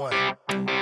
one.